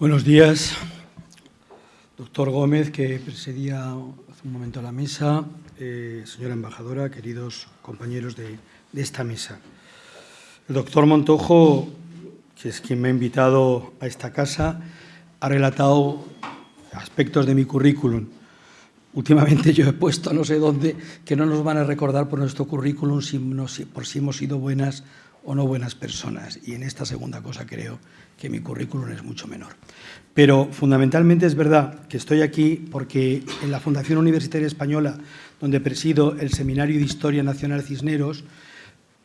Buenos días, doctor Gómez, que presidía hace un momento la mesa, eh, señora embajadora, queridos compañeros de, esta mesa. El doctor Montojo, que es quien me ha invitado a esta casa, ha relatado aspectos de mi currículum. Últimamente yo he puesto no sé dónde que no nos van a recordar por nuestro currículum si, no, si, por si hemos sido buenas o no buenas personas. Y en esta segunda cosa creo que mi currículum es mucho menor. Pero fundamentalmente es verdad que estoy aquí porque en la Fundación Universitaria Española, donde presido el Seminario de Historia Nacional Cisneros,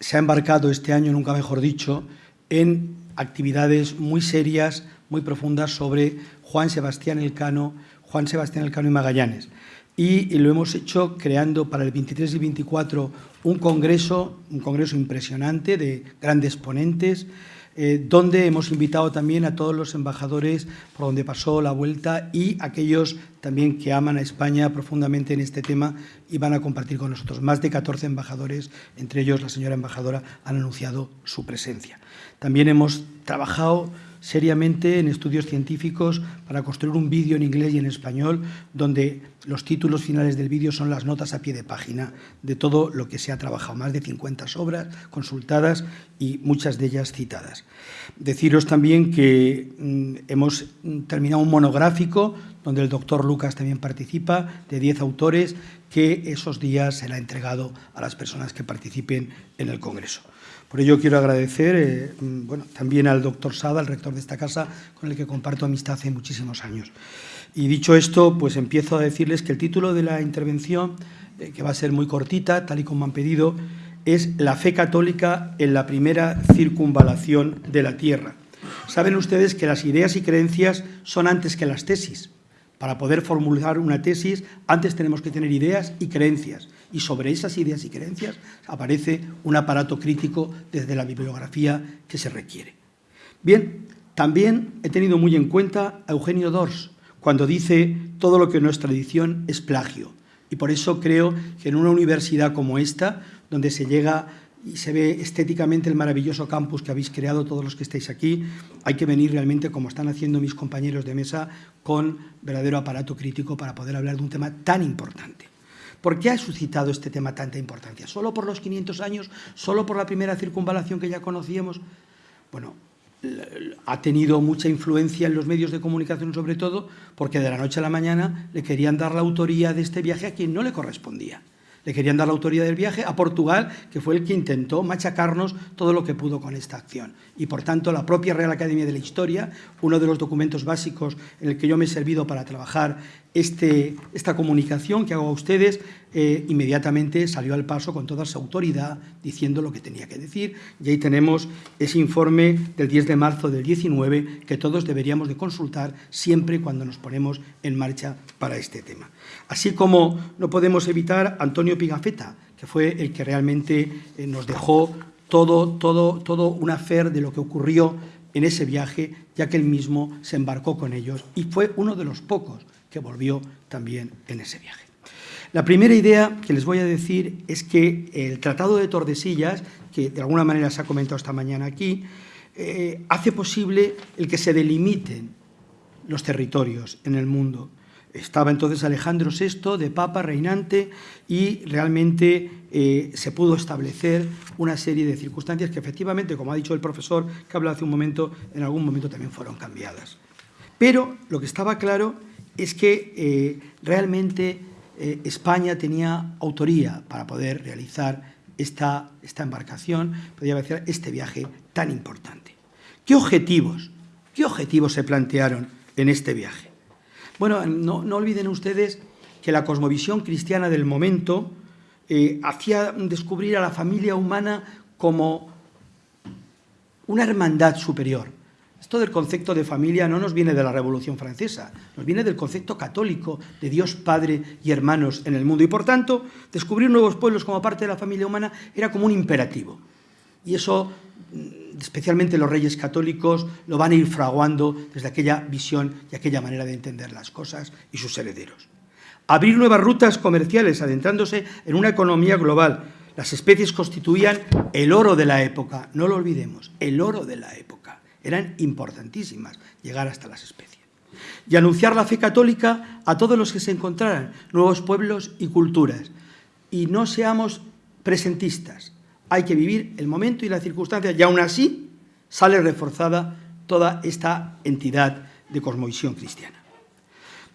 se ha embarcado este año, nunca mejor dicho, en actividades muy serias, muy profundas sobre Juan Sebastián Elcano, Juan Sebastián Elcano y Magallanes. Y, lo hemos hecho creando para el 23 y 24 un congreso, un congreso impresionante de grandes ponentes, eh, donde hemos invitado también a todos los embajadores por donde pasó la vuelta y aquellos también que aman a España profundamente en este tema y van a compartir con nosotros. Más de 14 embajadores, entre ellos la señora embajadora, han anunciado su presencia. También hemos trabajado seriamente en estudios científicos para construir un vídeo en inglés y en español donde los títulos finales del vídeo son las notas a pie de página de todo lo que se ha trabajado, más de 50 obras consultadas y muchas de ellas citadas. Deciros también que mm, hemos terminado un monográfico donde el doctor Lucas también participa, de 10 autores, que esos días será entregado a las personas que participen en el Congreso. Por ello quiero agradecer eh, mm, bueno, también al doctor Sada, el rector de esta casa, con el que comparto amistad hace muchísimos años. Y dicho esto, pues empiezo a decirles que el título de la intervención, eh, que va a ser muy cortita, tal y como han pedido, es La fe católica en la primera circunvalación de la Tierra. Saben ustedes que las ideas y creencias son antes que las tesis. Para poder formular una tesis, antes tenemos que tener ideas y creencias y sobre esas ideas y creencias aparece un aparato crítico desde la bibliografía que se requiere. Bien, también he tenido muy en cuenta a Eugenio Dors cuando dice todo lo que no es tradición es plagio. Y por eso creo que en una universidad como esta, donde se llega y se ve estéticamente el maravilloso campus que habéis creado todos los que estáis aquí, hay que venir realmente, como están haciendo mis compañeros de mesa, con verdadero aparato crítico para poder hablar de un tema tan importante. ¿Por qué ha suscitado este tema tanta importancia? ¿Solo por los 500 años? ¿Solo por la primera circunvalación que ya conocíamos? Bueno, ha tenido mucha influencia en los medios de comunicación, sobre todo porque de la noche a la mañana le querían dar la autoría de este viaje a quien no le correspondía. Le querían dar la autoría del viaje a Portugal, que fue el que intentó machacarnos todo lo que pudo con esta acción. Y, por tanto, la propia Real Academia de la Historia, uno de los documentos básicos en el que yo me he servido para trabajar este, esta comunicación que hago a ustedes, eh, inmediatamente salió al paso con toda su autoridad diciendo lo que tenía que decir y ahí tenemos ese informe del 10 de marzo del 19 que todos deberíamos de consultar siempre cuando nos ponemos en marcha para este tema. Así como no podemos evitar Antonio Pigafetta, que fue el que realmente eh, nos dejó todo, todo, todo un afer de lo que ocurrió en ese viaje, ya que él mismo se embarcó con ellos y fue uno de los pocos que volvió también en ese viaje. La primera idea que les voy a decir es que el Tratado de Tordesillas, que de alguna manera se ha comentado esta mañana aquí, eh, hace posible el que se delimiten los territorios en el mundo. Estaba entonces Alejandro VI de Papa reinante y realmente eh, se pudo establecer una serie de circunstancias que efectivamente, como ha dicho el profesor que habló hace un momento, en algún momento también fueron cambiadas. Pero lo que estaba claro es que eh, realmente eh, España tenía autoría para poder realizar esta, esta embarcación, podría decir, este viaje tan importante. ¿Qué objetivos, ¿Qué objetivos se plantearon en este viaje? Bueno, no, olviden ustedes que la cosmovisión cristiana del momento eh, hacía descubrir a la familia humana como una hermandad superior, esto del concepto de familia no nos viene de la Revolución Francesa, nos viene del concepto católico de Dios Padre y hermanos en el mundo. Y por tanto, descubrir nuevos pueblos como parte de la familia humana era como un imperativo. Y eso, especialmente los reyes católicos, lo van a ir fraguando desde aquella visión y aquella manera de entender las cosas y sus herederos. Abrir nuevas rutas comerciales, adentrándose en una economía global. Las especies constituían el oro de la época, no lo olvidemos, el oro de la época eran importantísimas, llegar hasta las especies. Y anunciar la fe católica a todos los que se encontraran, nuevos pueblos y culturas. Y no seamos presentistas, hay que vivir el momento y la circunstancia, y aún así sale reforzada toda esta entidad de cosmovisión cristiana.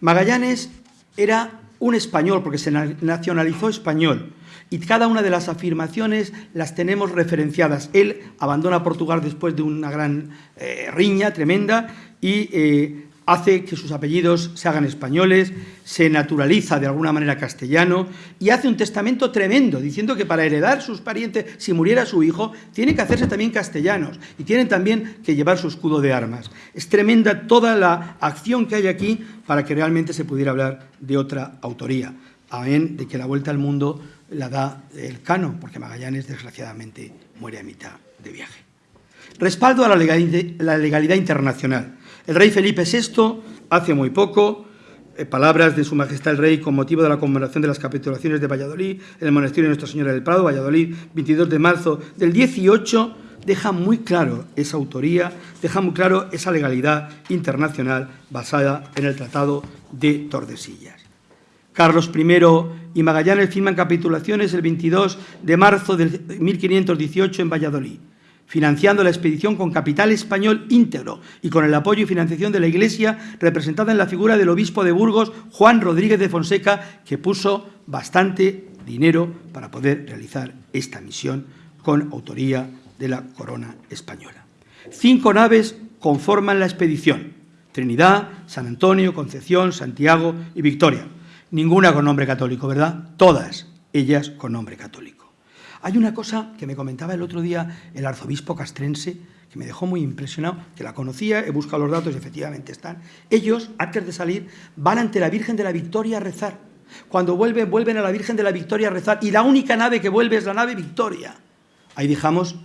Magallanes era un español, porque se nacionalizó español, y cada una de las afirmaciones las tenemos referenciadas. Él abandona Portugal después de una gran eh, riña tremenda y eh, hace que sus apellidos se hagan españoles, se naturaliza de alguna manera castellano y hace un testamento tremendo diciendo que para heredar sus parientes, si muriera su hijo, tiene que hacerse también castellanos y tienen también que llevar su escudo de armas. Es tremenda toda la acción que hay aquí para que realmente se pudiera hablar de otra autoría, amén de que la vuelta al mundo la da el cano, porque Magallanes desgraciadamente muere a mitad de viaje. Respaldo a la legalidad internacional. El rey Felipe VI, hace muy poco, eh, palabras de su majestad el rey con motivo de la conmemoración de las capitulaciones de Valladolid en el monasterio de Nuestra Señora del Prado, Valladolid, 22 de marzo del 18, deja muy claro esa autoría, deja muy claro esa legalidad internacional basada en el Tratado de Tordesillas. Carlos I y Magallanes firman capitulaciones el 22 de marzo de 1518 en Valladolid financiando la expedición con capital español íntegro y con el apoyo y financiación de la Iglesia, representada en la figura del obispo de Burgos, Juan Rodríguez de Fonseca, que puso bastante dinero para poder realizar esta misión con autoría de la corona española. Cinco naves conforman la expedición, Trinidad, San Antonio, Concepción, Santiago y Victoria. Ninguna con nombre católico, ¿verdad? Todas ellas con nombre católico. Hay una cosa que me comentaba el otro día el arzobispo castrense, que me dejó muy impresionado, que la conocía, he buscado los datos y efectivamente están. Ellos, antes de salir, van ante la Virgen de la Victoria a rezar. Cuando vuelven, vuelven a la Virgen de la Victoria a rezar. Y la única nave que vuelve es la nave Victoria. Ahí dejamos,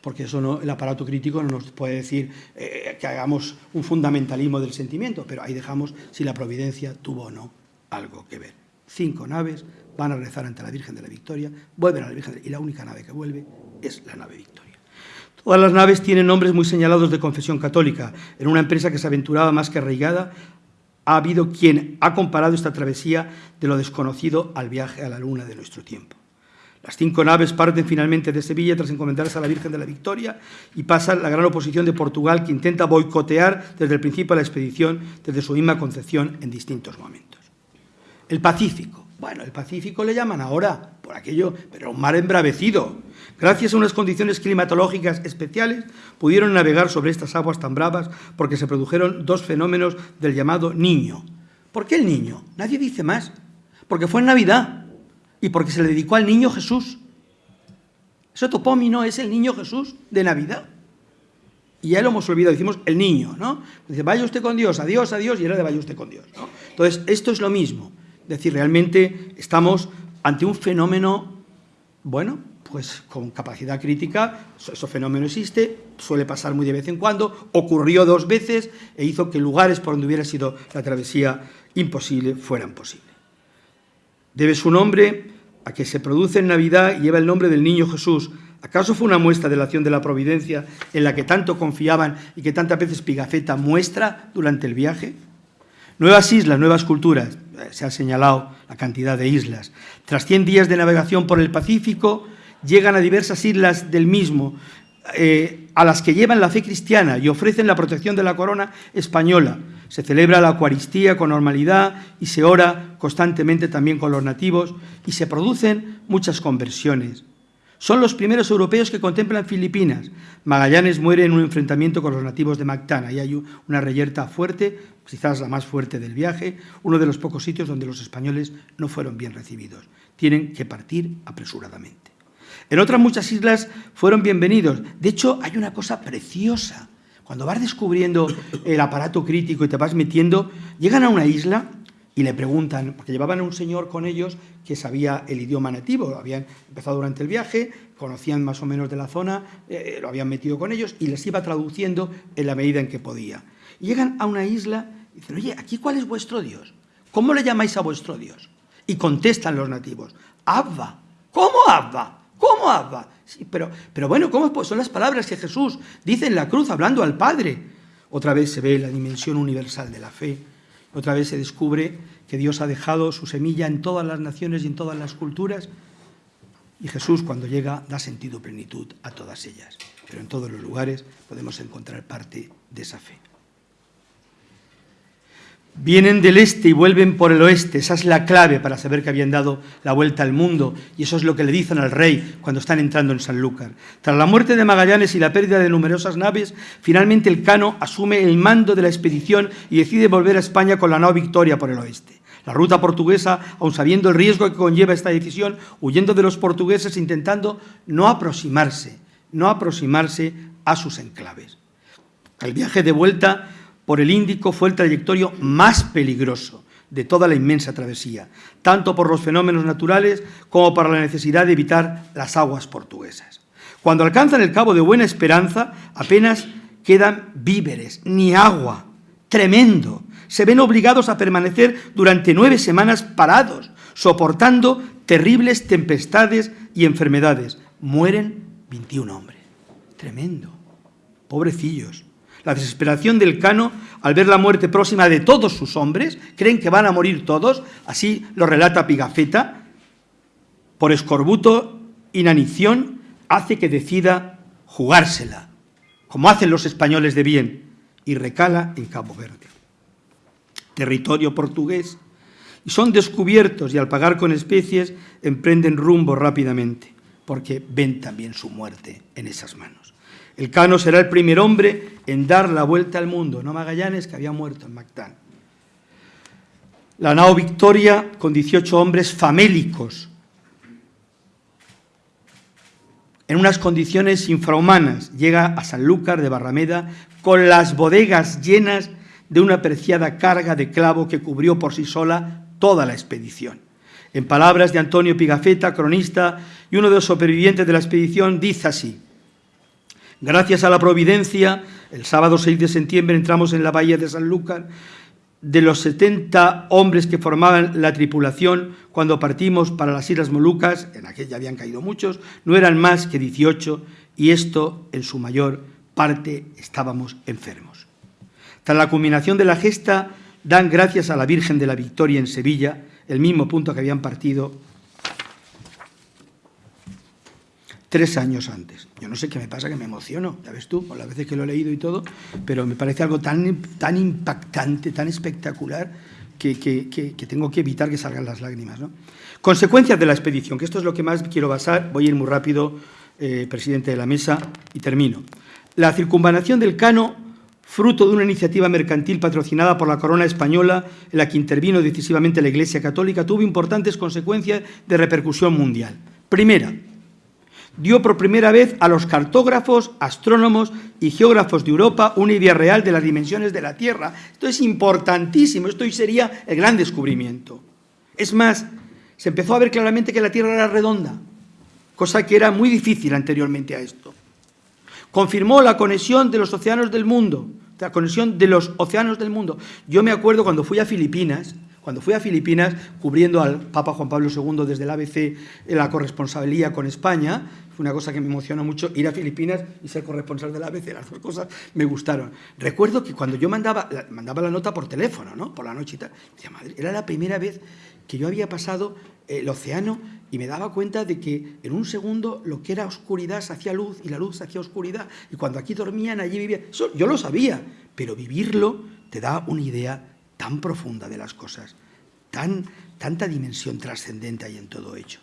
porque eso no, el aparato crítico no nos puede decir eh, que hagamos un fundamentalismo del sentimiento, pero ahí dejamos si la providencia tuvo o no algo que ver. Cinco naves, van a rezar ante la Virgen de la Victoria, vuelven a la Virgen de... y la única nave que vuelve es la nave Victoria. Todas las naves tienen nombres muy señalados de confesión católica. En una empresa que se aventuraba más que arraigada, ha habido quien ha comparado esta travesía de lo desconocido al viaje a la luna de nuestro tiempo. Las cinco naves parten finalmente de Sevilla tras encomendarse a la Virgen de la Victoria y pasan la gran oposición de Portugal que intenta boicotear desde el principio la expedición, desde su misma concepción en distintos momentos. El Pacífico. Bueno, el Pacífico le llaman ahora, por aquello, pero un mar embravecido. Gracias a unas condiciones climatológicas especiales, pudieron navegar sobre estas aguas tan bravas porque se produjeron dos fenómenos del llamado niño. ¿Por qué el niño? Nadie dice más. Porque fue en Navidad y porque se le dedicó al niño Jesús. Ese topómino es el niño Jesús de Navidad. Y ya lo hemos olvidado, decimos el niño, ¿no? Dice, vaya usted con Dios, adiós, adiós, y era de vaya usted con Dios. Entonces, esto es lo mismo. Es decir, realmente estamos ante un fenómeno, bueno, pues con capacidad crítica, ese fenómeno existe, suele pasar muy de vez en cuando, ocurrió dos veces e hizo que lugares por donde hubiera sido la travesía imposible fueran posibles. Debe su nombre a que se produce en Navidad y lleva el nombre del niño Jesús. ¿Acaso fue una muestra de la acción de la providencia en la que tanto confiaban y que tantas veces Pigafetta muestra durante el viaje? Nuevas islas, nuevas culturas, se ha señalado la cantidad de islas. Tras 100 días de navegación por el Pacífico, llegan a diversas islas del mismo, eh, a las que llevan la fe cristiana y ofrecen la protección de la corona española. Se celebra la Eucaristía con normalidad y se ora constantemente también con los nativos y se producen muchas conversiones. Son los primeros europeos que contemplan Filipinas. Magallanes muere en un enfrentamiento con los nativos de Mactana y hay una reyerta fuerte, quizás la más fuerte del viaje, uno de los pocos sitios donde los españoles no fueron bien recibidos. Tienen que partir apresuradamente. En otras muchas islas fueron bienvenidos. De hecho, hay una cosa preciosa. Cuando vas descubriendo el aparato crítico y te vas metiendo, llegan a una isla y le preguntan, porque llevaban a un señor con ellos que sabía el idioma nativo, habían empezado durante el viaje, conocían más o menos de la zona, eh, lo habían metido con ellos y les iba traduciendo en la medida en que podía. Llegan a una isla y dicen, oye, ¿aquí cuál es vuestro Dios? ¿Cómo le llamáis a vuestro Dios? Y contestan los nativos, Abba. ¿Cómo Abba? ¿Cómo Abba? pero, pero bueno, ¿cómo son las palabras que Jesús dice en la cruz hablando al Padre? Otra vez se ve la dimensión universal de la fe. Otra vez se descubre que Dios ha dejado su semilla en todas las naciones y en todas las culturas. Y Jesús, cuando llega, da sentido plenitud a todas ellas. Pero en todos los lugares podemos encontrar parte de esa fe. Vienen del este y vuelven por el oeste. Esa es la clave para saber que habían dado la vuelta al mundo. Y eso es lo que le dicen al rey cuando están entrando en Sanlúcar. Tras la muerte de Magallanes y la pérdida de numerosas naves, finalmente el Cano asume el mando de la expedición y decide volver a España con la nao Victoria por el oeste. La ruta portuguesa, aun sabiendo el riesgo que conlleva esta decisión, huyendo de los portugueses, intentando no aproximarse, no aproximarse a sus enclaves. El viaje de vuelta por el Índico fue el trayectorio más peligroso de toda la inmensa travesía, tanto por los fenómenos naturales como por la necesidad de evitar las aguas portuguesas. Cuando alcanzan el Cabo de Buena Esperanza, apenas quedan víveres, ni agua. Tremendo. Se ven obligados a permanecer durante nueve semanas parados, soportando terribles tempestades y enfermedades. Mueren 21 hombres. Tremendo. Pobrecillos. La desesperación del Cano al ver la muerte próxima de todos sus hombres, creen que van a morir todos, así lo relata Pigafetta, por escorbuto, inanición, hace que decida jugársela, como hacen los españoles de bien, y recala en Cabo Verde. Territorio portugués, y son descubiertos y al pagar con especies emprenden rumbo rápidamente, porque ven también su muerte en esas manos. El Cano será el primer hombre en dar la vuelta al mundo, no Magallanes, que había muerto en Mactán. La nao Victoria, con 18 hombres famélicos, en unas condiciones infrahumanas, llega a Sanlúcar de Barrameda con las bodegas llenas de una preciada carga de clavo que cubrió por sí sola toda la expedición. En palabras de Antonio Pigafetta, cronista y uno de los supervivientes de la expedición, dice así, Gracias a la providencia, el sábado 6 de septiembre entramos en la bahía de Sanlúcar. De los 70 hombres que formaban la tripulación cuando partimos para las Islas Molucas, en aquella habían caído muchos, no eran más que 18 y esto en su mayor parte estábamos enfermos. Tras la culminación de la gesta, dan gracias a la Virgen de la Victoria en Sevilla, el mismo punto que habían partido tres años antes. Yo no sé qué me pasa, que me emociono, ya ves tú, por las veces que lo he leído y todo, pero me parece algo tan, tan impactante, tan espectacular, que, tengo que evitar que salgan las lágrimas. ¿no? Consecuencias de la expedición, que esto es lo que más quiero basar, voy a ir muy rápido, eh, presidente de la mesa, y termino. La circunvalación del Cano, fruto de una iniciativa mercantil patrocinada por la corona española, en la que intervino decisivamente la Iglesia Católica, tuvo importantes consecuencias de repercusión mundial. Primera, dio por primera vez a los cartógrafos, astrónomos y geógrafos de Europa una idea real de las dimensiones de la Tierra. Esto es importantísimo, esto sería el gran descubrimiento. Es más, se empezó a ver claramente que la Tierra era redonda, cosa que era muy difícil anteriormente a esto. Confirmó la conexión de los océanos del mundo, la conexión de los océanos del mundo. Yo me acuerdo cuando fui a Filipinas, cuando fui a Filipinas, cubriendo al Papa Juan Pablo II desde el ABC en la corresponsalía con España, fue una cosa que me emocionó mucho, ir a Filipinas y ser corresponsal del ABC, las dos cosas me gustaron. Recuerdo que cuando yo mandaba, mandaba la nota por teléfono, ¿no? por la noche y tal, decía, madre, era la primera vez que yo había pasado el océano y me daba cuenta de que en un segundo lo que era oscuridad se hacía luz y la luz se hacía oscuridad y cuando aquí dormían, allí vivían. yo lo sabía, pero vivirlo te da una idea tan profunda de las cosas, tan, tanta dimensión trascendente hay en todo hecho.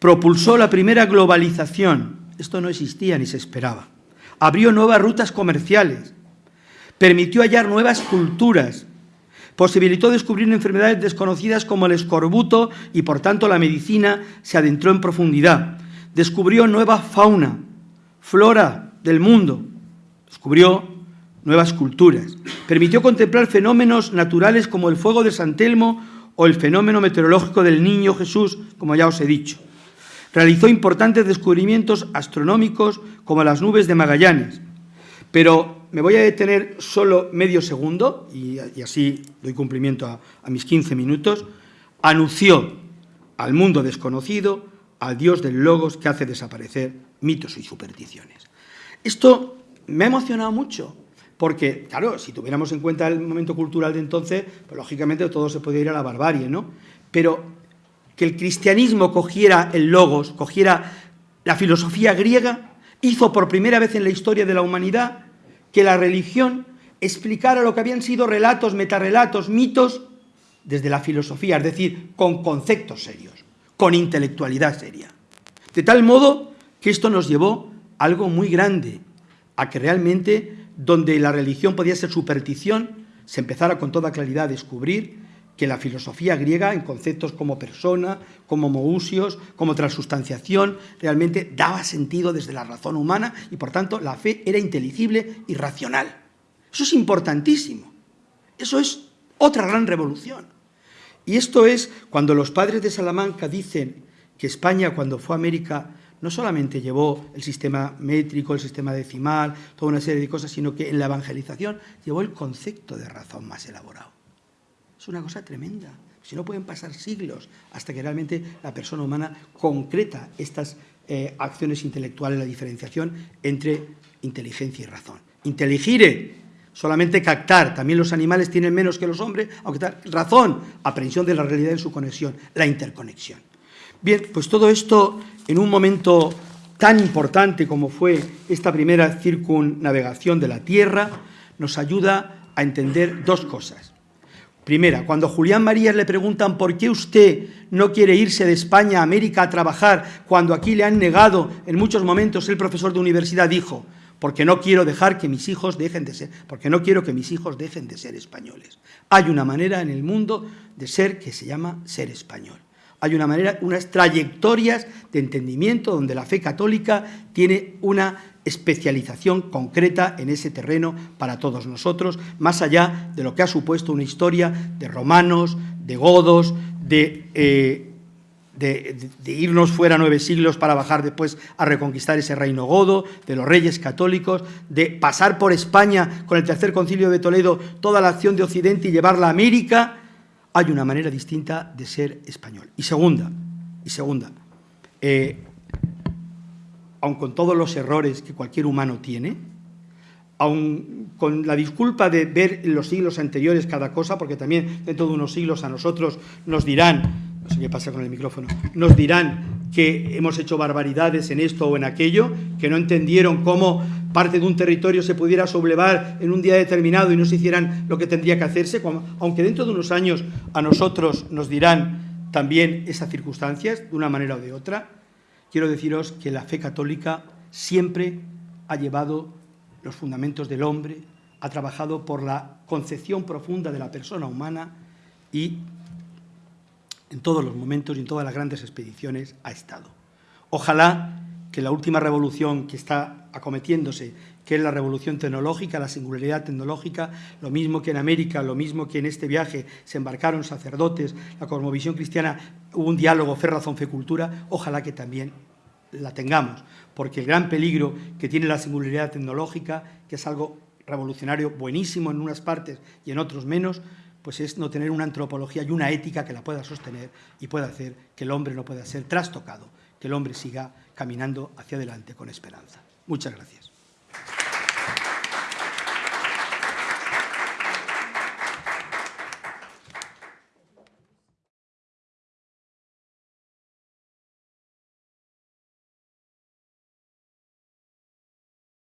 Propulsó la primera globalización, esto no existía ni se esperaba. Abrió nuevas rutas comerciales, permitió hallar nuevas culturas, posibilitó descubrir enfermedades desconocidas como el escorbuto y por tanto la medicina se adentró en profundidad. Descubrió nueva fauna, flora del mundo, descubrió nuevas culturas. Permitió contemplar fenómenos naturales como el fuego de San Telmo o el fenómeno meteorológico del Niño Jesús, como ya os he dicho. Realizó importantes descubrimientos astronómicos como las nubes de Magallanes. Pero me voy a detener solo medio segundo, y, así doy cumplimiento a, a mis 15 minutos. Anunció al mundo desconocido al dios del logos que hace desaparecer mitos y supersticiones. Esto me ha emocionado mucho, porque, claro, si tuviéramos en cuenta el momento cultural de entonces, pues lógicamente todo se podía ir a la barbarie, ¿no? Pero que el cristianismo cogiera el logos, cogiera la filosofía griega, hizo por primera vez en la historia de la humanidad que la religión explicara lo que habían sido relatos, metarrelatos, mitos, desde la filosofía, es decir, con conceptos serios, con intelectualidad seria. De tal modo que esto nos llevó a algo muy grande, a que realmente donde la religión podía ser superstición, se empezara con toda claridad a descubrir que la filosofía griega, en conceptos como persona, como mousios, como transustanciación, realmente daba sentido desde la razón humana y, por tanto, la fe era inteligible y racional. Eso es importantísimo. Eso es otra gran revolución. Y esto es cuando los padres de Salamanca dicen que España, cuando fue a América, no solamente llevó el sistema métrico, el sistema decimal, toda una serie de cosas, sino que en la evangelización llevó el concepto de razón más elaborado. Es una cosa tremenda. Si no pueden pasar siglos hasta que realmente la persona humana concreta estas eh, acciones intelectuales, la diferenciación entre inteligencia y razón. Inteligire, solamente captar, también los animales tienen menos que los hombres, aunque tal, razón, aprehensión de la realidad en su conexión, la interconexión. Bien, pues todo esto en un momento tan importante como fue esta primera circunnavegación de la Tierra, nos ayuda a entender dos cosas. Primera, cuando Julián Marías le preguntan por qué usted no quiere irse de España a América a trabajar cuando aquí le han negado en muchos momentos el profesor de universidad dijo, porque no quiero dejar que mis hijos dejen de ser, porque no quiero que mis hijos dejen de ser españoles. Hay una manera en el mundo de ser que se llama ser español. Hay una manera, unas trayectorias de entendimiento donde la fe católica tiene una especialización concreta en ese terreno para todos nosotros, más allá de lo que ha supuesto una historia de romanos, de godos, de, eh, de, irnos fuera nueve siglos para bajar después a reconquistar ese reino godo, de los reyes católicos, de pasar por España con el tercer concilio de Toledo toda la acción de Occidente y llevarla a América, hay una manera distinta de ser español. Y segunda, y segunda, eh, aun con todos los errores que cualquier humano tiene, aun con la disculpa de ver en los siglos anteriores cada cosa, porque también dentro de unos siglos a nosotros nos dirán, no sé qué pasa con el micrófono, nos dirán que hemos hecho barbaridades en esto o en aquello, que no entendieron cómo parte de un territorio se pudiera sublevar en un día determinado y no se hicieran lo que tendría que hacerse, aunque dentro de unos años a nosotros nos dirán también esas circunstancias, de una manera o de otra, quiero deciros que la fe católica siempre ha llevado los fundamentos del hombre, ha trabajado por la concepción profunda de la persona humana y en todos los momentos y en todas las grandes expediciones ha estado. Ojalá que la última revolución que está acometiéndose, que es la revolución tecnológica, la singularidad tecnológica, lo mismo que en América, lo mismo que en este viaje se embarcaron sacerdotes, la cosmovisión cristiana, hubo un diálogo fe, razón, fe, cultura, ojalá que también la tengamos, porque el gran peligro que tiene la singularidad tecnológica, que es algo revolucionario buenísimo en unas partes y en otros menos, pues es no tener una antropología y una ética que la pueda sostener y pueda hacer que el hombre no pueda ser trastocado, que el hombre siga caminando hacia adelante con esperanza. Muchas gracias.